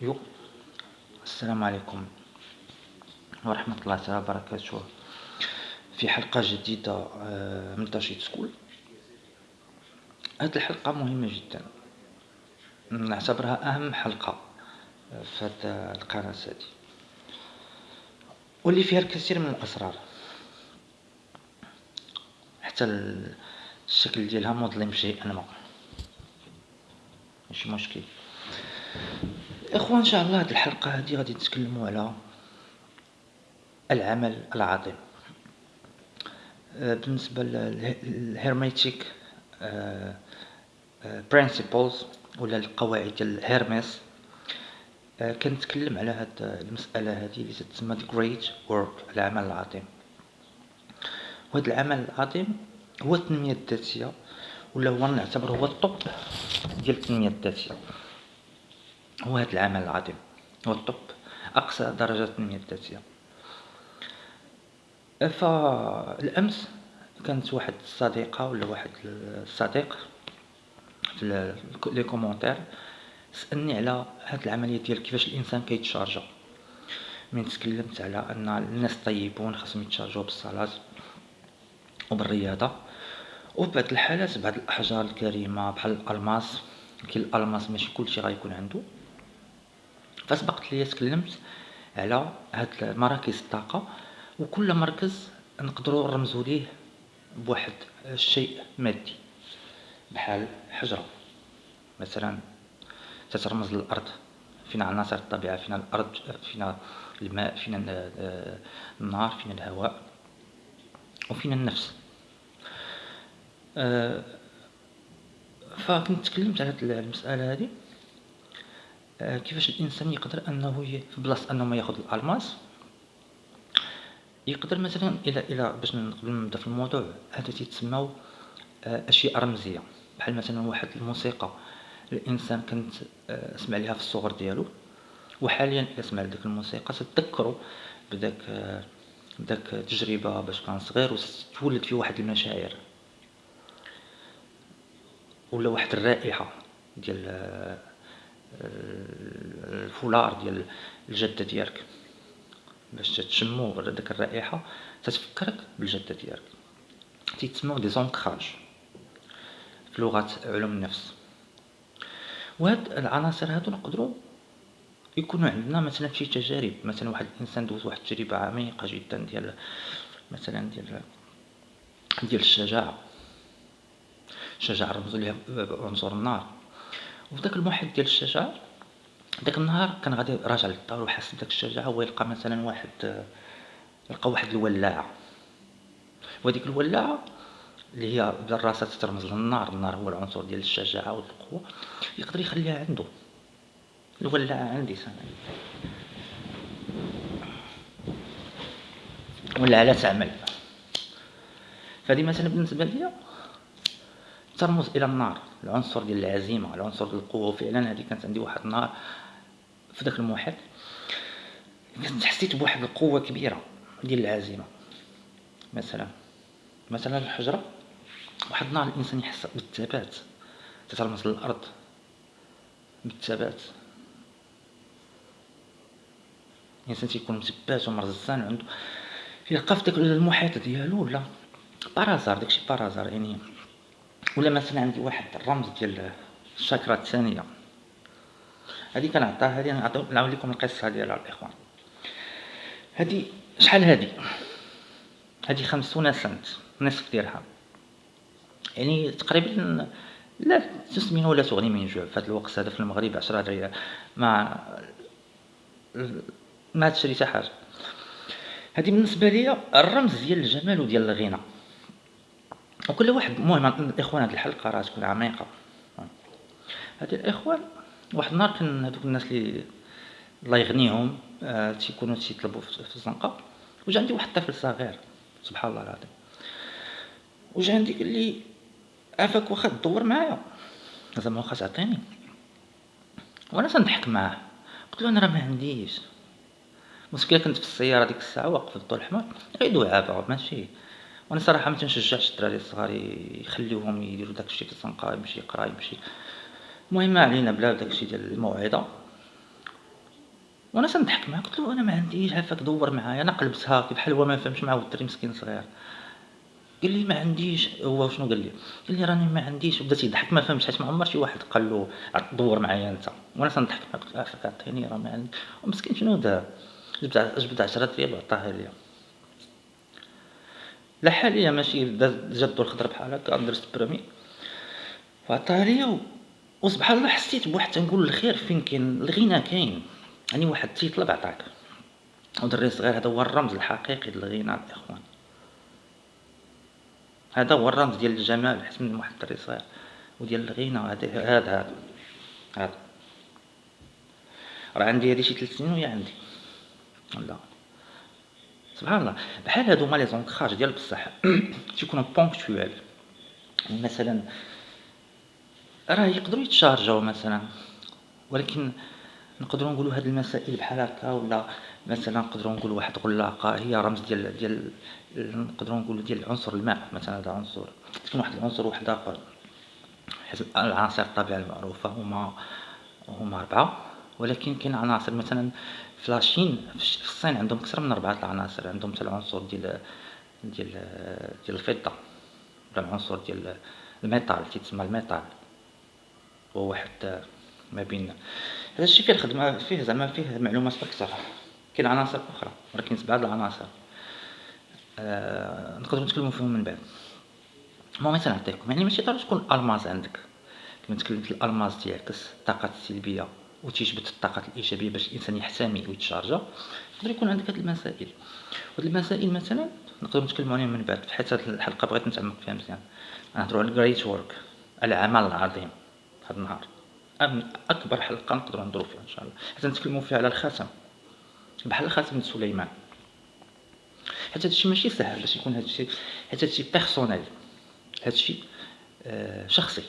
yo السلام عليكم ورحمة الله تعالى وبركاته. في حلقة جديدة من Da Shit School هاد الحلقة مهمة جدا. نعتبرها أهم حلقة في هاد القناة هادي. واللي فيها الكثير من الأسرار. حتى الشكل ديالها مظلم شيئا ما ماشي مشكل. إخوان إن شاء الله هاد الحلقة هادي غادي نتكلمو على العمل العظيم بالنسبة لل hermetic principles ولا القواعد ديال كنتكلم على هاد المسألة هادي اللي تتسمى great work العمل العظيم وهاد العمل العظيم هو التنمية الذاتية ولا هو نعتبر هو الطب ديال التنمية الذاتية. هو هاد العمل العظيم. هو الطب أقصى درجات التنمية الذاتية فالأمس كانت واحد الصديقة ولا واحد الصديق في les commentaires سألني على هاد العملية ديال كيفاش الإنسان كيتشارجا. من تكلمت على أن الناس الطيبون خاصهم يتشارجو بالصلاة وبالرياضة. وفي بعض الحالات بعض الأحجار الكريمة بحال الألماس كاين الألماس ماشي كلشي غيكون عندو فسبقت ليا تكلمت على هاد مراكز الطاقة وكل مركز نقدرو نرمزو ليه بواحد الشيء مادي بحال حجرة. مثلا تترمز للأرض فينا عناصر الطبيعة فينا الأرض فينا الماء فينا النار فينا الهواء وفينا النفس. فكنت تكلمت على هاد المسألة هادي. كيفاش الإنسان يقدر أنه في بلاصة أنه ما ياخذ الألماس؟ يقدر مثلا إلى إلى باش قبل ما نبدأ في الموضوع هذا تيتسماو أشياء رمزية. بحال مثلا واحد الموسيقى الإنسان كنت سمع ليها في الصغر ديالو وحاليا إلا سمع ديك الموسيقى تذكروا بداك بداك التجربه باش كان صغير وتولد فيه واحد المشاعر. ولا واحد الرائحة ديال الفولار ديال الجدة ديالك باش تشمو داك الرائحة تتفكرك بالجدة ديالك. تيتسموا دي زونكراج في لغة علوم النفس. وهاد العناصر هادو نقدروا يكونوا عندنا مثلا في تجارب مثلا واحد الإنسان دوز واحد التجربة عميقة جدا ديال مثلا ديال ديال الشجاعة. الشجاعة رمزوا ليها عنصر النار. وفي داك المحيط ديال الشجاعة داك النهار كان غادي راجع للدار وحاس بداك الشجاعة هو يلقى مثلا واحد يلقى واحد الولاعة. وهاديك الولاعة اللي هي بالراسة ترمز للنار النار هو العنصر ديال الشجاعة والقوة يقدر يخليها عنده. الولاعة عندي سنة ولا على تعمل. فهادي مثلا بالنسبة ليا ترمز إلى النار. العنصر ديال العزيمه العنصر ديال القوه وفعلا هذه كانت عندي واحد النهار في ذاك المحيط. كنت حسيت بواحد القوة كبيرة ديال العزيمة. مثلا مثلا الحجرة. واحد النهار الإنسان يحس بالثبات. تترمز للأرض بالثبات. الإنسان تيكون مثبات ومرزان عنده يلقى في داك المحيط ديالو ولا بارازار داكشي بارازار يعني ولا مثلا عندي واحد الرمز ديال الشاكرا الثانية. هذه كنعطيها هذه نعاود لكم القصة ديالها الإخوان. هذه شحال هذه؟ هذه خمسون سنت نصف ديالها يعني تقريبا لا تسمن ولا تغني من جوع. في هذا الوقت هذا في المغرب عشرة ريال. ما ما تشري حتى حاجة. هذه بالنسبة لي الرمز ديال الجمال وديال الغنى. وكل واحد المهم الإخوان هاد الحلقة راه تكون عميقة. هاد الإخوان واحد النهار كان هادوك الناس اللي الله يغنيهم آه تيكونوا تيطلبوا في الزنقة وجا عندي واحد الطفل صغير سبحان الله العظيم. وجا عندي قال لي عافاك واخا تدور معايا؟ زعما واخا تعطيني. وأنا تنضحك معاه. قلت له أنا راه ما عنديش المشكلة كنت في السيارة ديك الساعة واقف في الضوء الأحمر غير دعابه ماشي. وأنا صراحة ما تنشجعش الدراري الصغار يخليوهم يديروا داكشي في الزنقه يمشي يقرا يمشي. المهم ما علينا بلا داكشي ديال الموعظه وأنا تنضحك معاه قلت له أنا ما عنديش عافاك دور معايا أنا قلبتها بحال هو ما فهمش معاه الدري مسكين صغير. قال لي ما عنديش. هو شنو قال لي؟ قال لي راني ما عنديش وبدا تيضحك ما فهمش حيت ما عمر شي واحد قال له دور معايا أنت. وأنا تنضحك معاه قلت له عافاك عطيني راه ما عندي ومسكين شنو دار جبد جبد 10 ديال وعطاها ليا. لا حاليا ماشي جا الدور الخضر بحال هكا درت بريمي وعطاها ليا وسبحان الله حسيت بواحد تنقول الخير فين كاين؟ الغنى كاين. يعني واحد تيطلب عطاك ودري صغير هذا هو الرمز الحقيقي للغنى الاخوان هذا هو الرمز ديال الجمال حيت من واحد الدري صغير. وديال الغنى هذا هذا. هذا. راه عندي هادي شي ثلاث سنين وهي عندي. لا. سبحان الله. بحال هادو هما les ancrages ديال بصح. تيكونوا ponctuels مثلا راه يقدروا يتشارجاو مثلا. ولكن نقدروا نقولوا هاد المسائل بحال هكا ولا مثلا نقدروا نقولوا واحد غلاقة هي رمز ديال ديال نقدروا نقولوا ديال عنصر الماء مثلا هذا عنصر. تكون واحد العنصر واحد آخر. حيت العناصر الطبيعية المعروفة هما هما أربعة. ولكن كاين عناصر مثلا ف la Chine في الصين عندهم أكثر من أربعة العناصر عندهم حتى العنصر ديال ديال ديال الفضة ولا العنصر ديال ال métal تيتسمى ال métal. هو واحد ما بين هذا الشيء فيه الخدمه فيه زعما فيه معلومات أكثر. كاين عناصر أخرى ولكن سبعة العناصر. آه نقدروا نتكلموا فيهم من بعد. المهم مثلا نعطيكم يعني ماشي ضروري تكون الماس عندك. كما تكلمت الالماس تيعكس الطاقات السلبية وتيجبد الطاقات الإيجابية باش الإنسان يحتمي ويتشارجا يقدر يكون عندك هاد المسائل. وهاد المسائل مثلا نقدروا نتكلموا عليهم من بعد حيت هاد الحلقة بغيت نتعمق فيها مزيان. نهضروا على ال great work العمل العظيم هاد النهار. أكبر حلقة نقدروا نهضروا فيها إن شاء الله. حتى نتكلموا فيها على الخاتم بحال خاتم سليمان. حيت هادشي ماشي سهل باش يكون هادشي حيت هادشي personnel هادشي آه شخصي.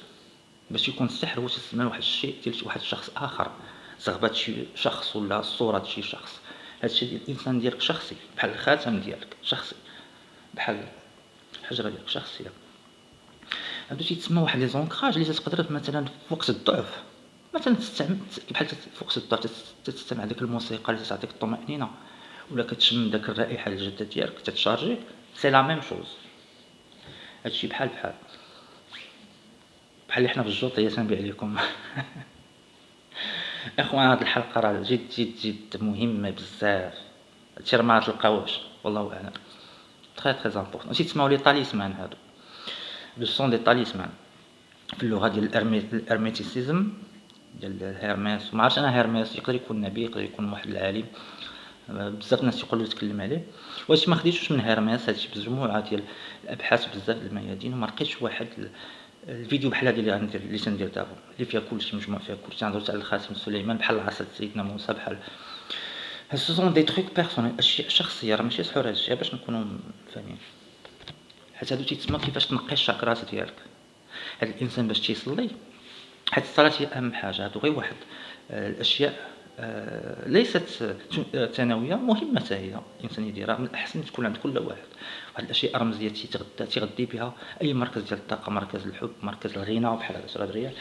باش يكون السحر هو تسمى واحد الشيء ديال واحد الشخص آخر. زغبة شي شخص ولا صورة شي شخص. هادشي ديال الإنسان ديالك شخصي بحال الخاتم ديالك شخصي بحال الحجرة ديالك شخصية هادو تيتسمى واحد les ancrages اللي تقدر مثلا في وقت الضعف مثلا تستعمل بحال في وقت الضعف تستمع ديك الموسيقى اللي تعطيك الطمأنينة ولا كتشم داك الرائحة الجادة ديالك تتشارجي c'est la même chose. هادشي بحال بحال. بحال اللي حنا في الجوطية تنبيع ليكم إخوان هاد الحلقة راه جد جد جد مهمة بزاف. هادشي راه مغتلقاوهش والله أعلم. très très important تيتسماو les talismans هادو. ce sont des talismans في اللغة ديال ال hermeticism ديال هيرميس. ما عرفتش أنا هيرميس يقدر يكون نبي يقدر يكون واحد العالم. بزاف الناس يقولوا يتكلم عليه. واش ما خديتوش من هيرميس؟ هادشي بمجموعه ديال الأبحاث بزاف الميادين وما لقيتش واحد الفيديو بحال هادي اللي غندير اللي تندير دابا. اللي فيها كلشي مجموع فيها كلشي غندوز على الخاتم سليمان بحال عصا سيدنا موسى بحال هاد ce sont des trucs personnels. اشياء شخصية راه ماشي سحور هادشي باش نكونوا فاهمين. حيت هادو تيتسمى كيفاش تنقي الشاكرات ديالك. هاد الإنسان باش تيصلي حيت الصلاة هي أهم حاجة. هادو غير واحد. آه، الأشياء ليست ثانوية مهمة هي. الإنسان يديرها من الأحسن تكون عند كل واحد. واحد الأشياء الرمزيه تيغدى تيغدي بها أي مركز ديال الطاقة مركز الحب مركز الغنى بحال هذا الريال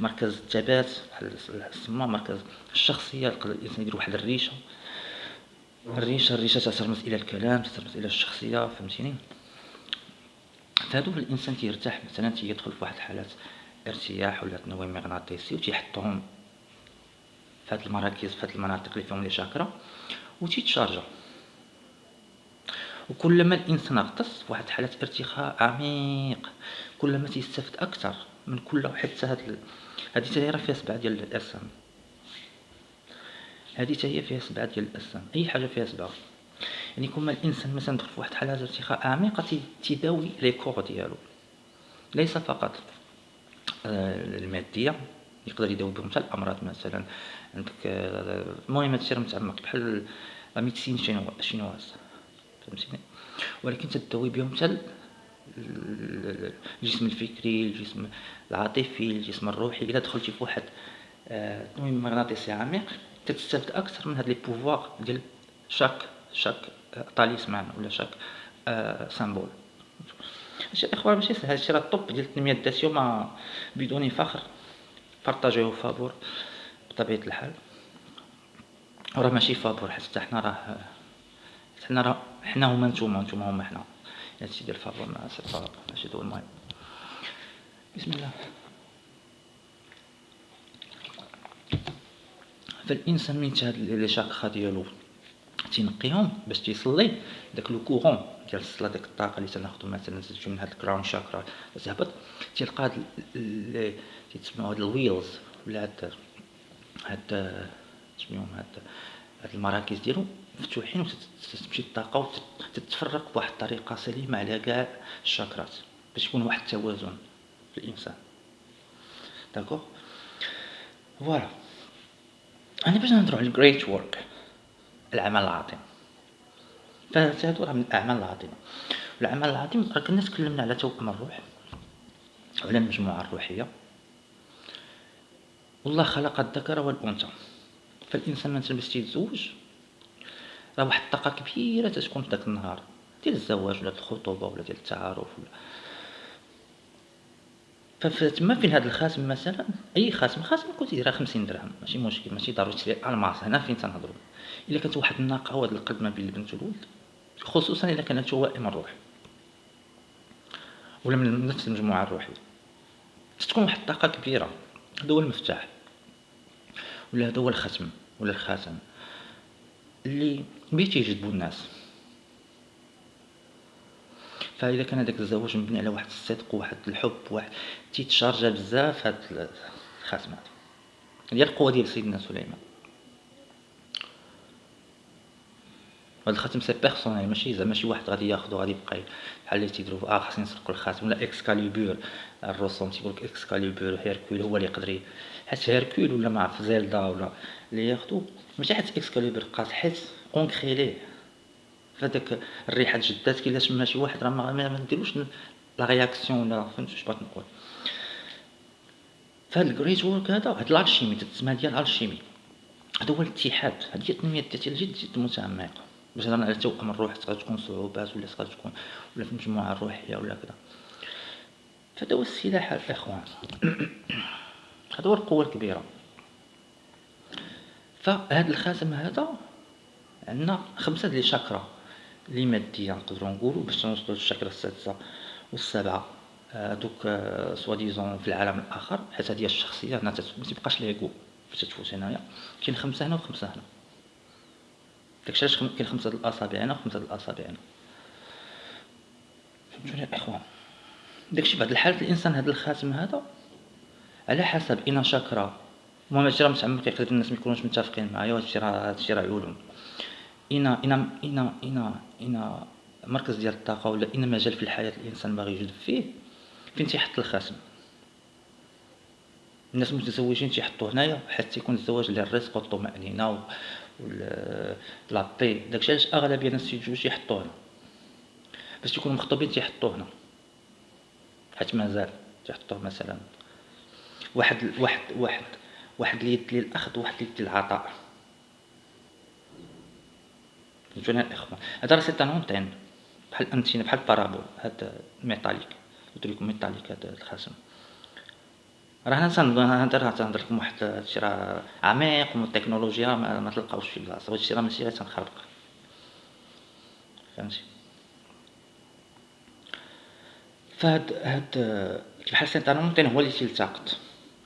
مركز الثبات بحال السما مركز الشخصية. الإنسان يدير واحد الريشة. الريشة الريشة تترمز إلى الكلام تترمز إلى الشخصية فهمتيني؟ فهادو الإنسان تيرتاح. مثلا تيدخل في واحد الحالات ارتياح ولا تنويم مغناطيسي وتيحطهم في هاد المراكز في هاد المناطق اللي فيهم لي شاكرا وتيتشارجا وكلما الإنسان غطس واحد حالة ارتخاء عميق. كلما تيستافد أكثر من كل حتى هاد هادي حتى هي راه فيها سبعة ديال الاجسام هادي حتى هي فيها سبعة ديال الاجسام أي حاجة فيها سبعة. يعني كل ما الإنسان مثلا دخل في واحد حالة ارتخاء عميقة تيداوي les corps ديالو. ليس فقط آه، المادية يقدر يداوي بهم حتى الأمراض مثلا عندك المهم هادشي راه متعمق بحال la médecine chinoise فهمتيني ولكن تداوي بهم حتى الجسم الفكري الجسم العاطفي الجسم الروحي الا دخلتي في واحد تنويم مغناطيسي عميق تستافد أكثر من هاد les pouvoirs ديال chaque chaque talisman ولا chaque symbole هادشي الاخوان ماشي سهل هادشي راه الطب ديال التنميه الذاتيه ما بدون فخر بارطاجيوه فابور بطبيعة الحال. راه ماشي فابور حتى حنا راه حنا راه حنا هما نتوما نتوما هما حنا. هادشي ديال فابور mais c'est ماشي دو المهم بسم الله. فالإنسان من هاد les chakras ديالو تينقيهم باش تيصلي داك le couronne ديال الصلاة ديك الطاقة اللي تناخدو مثلا نزيدو من هاد ال crown chakra تهبط تيلقى هاد تيتسموا هاد ال wheels ولا هاد هاد سميهم هاد هاد المراكز ديالو مفتوحين وتمشي الطاقه وتتفرق بواحد الطريقة سليمة على كاع الشاكرات باش يكون واحد التوازن في الإنسان. d'accord voilà أنا باش نهضروا على ال great work العمل العظيم فهادو راه من الأعمال العظيمة. العمل العظيم راه كنا تكلمنا على توأم الروح وعلى المجموعة الروحية. والله خلق الذكر والأنثى. فالإنسان مثلا باش تيتزوج راه واحد الطاقة كبيرة تتكون في داك النهار. ديال الزواج ولا الخطوبة ولا ديال التعارف ولا. فتما فين هاد الخاتم مثلا؟ أي خاتم خاتم كنت تيديرها 50 درهم. ماشي مشكل ماشي ضروري تشري الماس. هنا فين تنهضروا إلا كانت واحد الناقة وهاد القلب ما بين البنت والولد. خصوصا إلا كانت توائم الروح ولا من نفس المجموعة الروحية. تكون واحد الطاقة كبيرة. هذا هو المفتاح. ولا هذا هو الختم ولا الخاتم اللي بيه يجذبوا الناس. فإذا كان هذاك الزواج مبني على واحد الصدق وواحد الحب واحد تيتشارجا بزاف هاد الخاتمات ديال القوة ديال سيدنا سليمان. هاد الخاتم c'est personnel ماشي زعما شي واحد غادي ياخدو غادي يبقى بحال اللي تيديرو آه خاصني نسرقو الخاتم ولا اكسكاليبور الرسوم تيقولك اكسكاليبور هيركول هو اللي يقدر حيت هيركول ولا ما عرف زيلدا ولا اللي ياخدو ماشي حيت اكسكاليبور قاص حيت ancré ليه. فداك الريحة جدات كي تما شي واحد راه ما نديروش la réaction ولا فهمت واش بغيت نقول. فهاد ال great work هذا هاد ال alchimie تسمى ديال ال alchimie. هذا هو الاتحاد هذه هي التنمية الذاتية جد جد متعمقة. باش هضرنا على توأم الروح تقدر صعوبات ولا تقدر ولا في المجموعه الروحيه ولا كذا فهذا هو السلاح الإخوان. هذا هو القوة الكبيرة. فهاد الخاتم هذا عندنا خمسة ديال شاكرا لي ماديه نقدروا نقولوا باش نوصلوا للشاكرا السادسة والسابعة. donc soi-disant في العالم الآخر حيت هذه الشخصية ما تبقاش l'ego فاش تفوت هنايا. كاين خمسة هنا وخمسة هنا. داكشي علاش كاين خمسة د الاصابع هنا وخمسه د الاصابع هنا فهمتوني الاخوان داكشي بعد الحالات الإنسان هذا الخاتم هذا على حسب إنا شاكرا المهم هادشي راه متعمق يقدر الناس ما يكونوش متفقين معايا وهادشي راه هادشي راه علوم إنا إنا إنا إنا إنا مركز ديال الطاقة ولا إنا مجال في الحياة الإنسان باغي يجذب فيه فين تيحط الخاتم؟ الناس المتزوجين تيحطوه هنايا حتى يكون الزواج للرزق والطمأنينة لا بي داكشي علاش اغلبيه الناس تيتزوج يحطوه هنا. باش تيكونوا مخطوبين تيحطوه هنا. حيت مازال تيحطوه مثلا. واحد واحد واحد واحد اليد للاخذ واحد اليد للعطاء فهمتوني الاخوان هذا راه c'est une antenne بحال انتينا بحال parabole هاد métallique. قلت لكم métallique هاد الخاتم راه أنا تنهضر راه تنهضر لكم واحد هادشي راه عميق والتكنولوجيا ما, ما تلقاوش في بلاصه هادشي راه ماشي غير تنخربق. فهمتي؟ فهاد هاد بحال سيطان ممكن هو اللي تيلتقط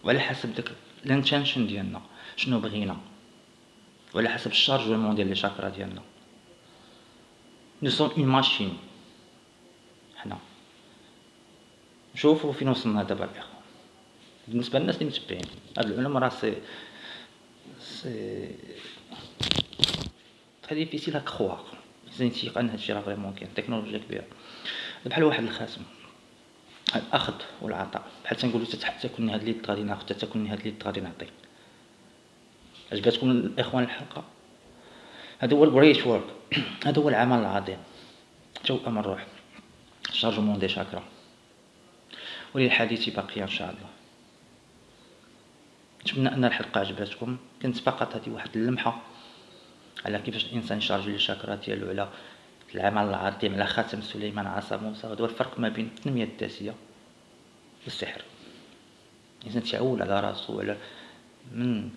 وعلى حسب داك ال intention ديالنا شنو بغينا. وعلى حسب ال chargement ديال les chakras ديالنا. nous sommes une machine حنا نشوفو فين وصلنا دابا الاخوان بالنسبة للناس اللي متبعين هاد العلوم راه سي سي très difficile à croire لازم تيقن هادشي راه vraiment كاين. تكنولوجيا كبيرة. بحال واحد الخاتم الأخذ والعطاء. بحال تنقولو حتى هاد اليد غادي ناخد حتى هاد اليد غادي نعطي. عجباتكم الإخوان الحلقة؟ هذا هو ال great work هذا هو العمل العظيم. توأم الروح. chargement des chakras. وللحديث بقية إن شاء الله. نتمنى أن الحلقة عجبتكم. كانت فقط هذه واحد اللمحة على كيفاش الإنسان يشارجي لي شاكرا ديالو على العمل العظيم على خاتم سليمان عصا موسى هذا هو الفرق ما بين التنمية الذاتية والسحر. الإنسان تعول على راسو على من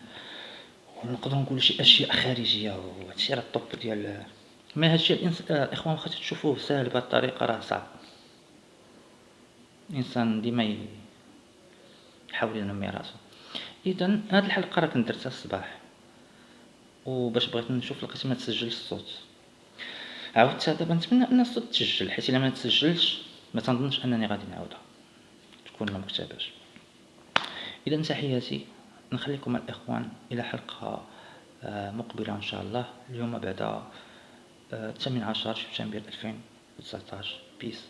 ونقدروا نقولوا شي أشياء خارجية وهادشي راه الطوب ديال ما هادشي الإنس... الإخوان واخا تشوفوه ساهل بهاد الطريقة راه صعب. الإنسان ديما يحاول ينمي راسو. اذا هاد الحلقة راه كنت درتها الصباح. وباش بغيت نشوف لقيت ما الصوت. عاودتها دابا نتمنى أن الصوت تسجل حيت إلا ما تسجلش ما تنظنش أنني غادي نعاودها. تكون ما مكتباش اذا تحياتي. نخليكم الإخوان إلى حلقة آه، مقبلة إن شاء الله. اليوم بعد الثامن عشر شهر شهر 2019 بيس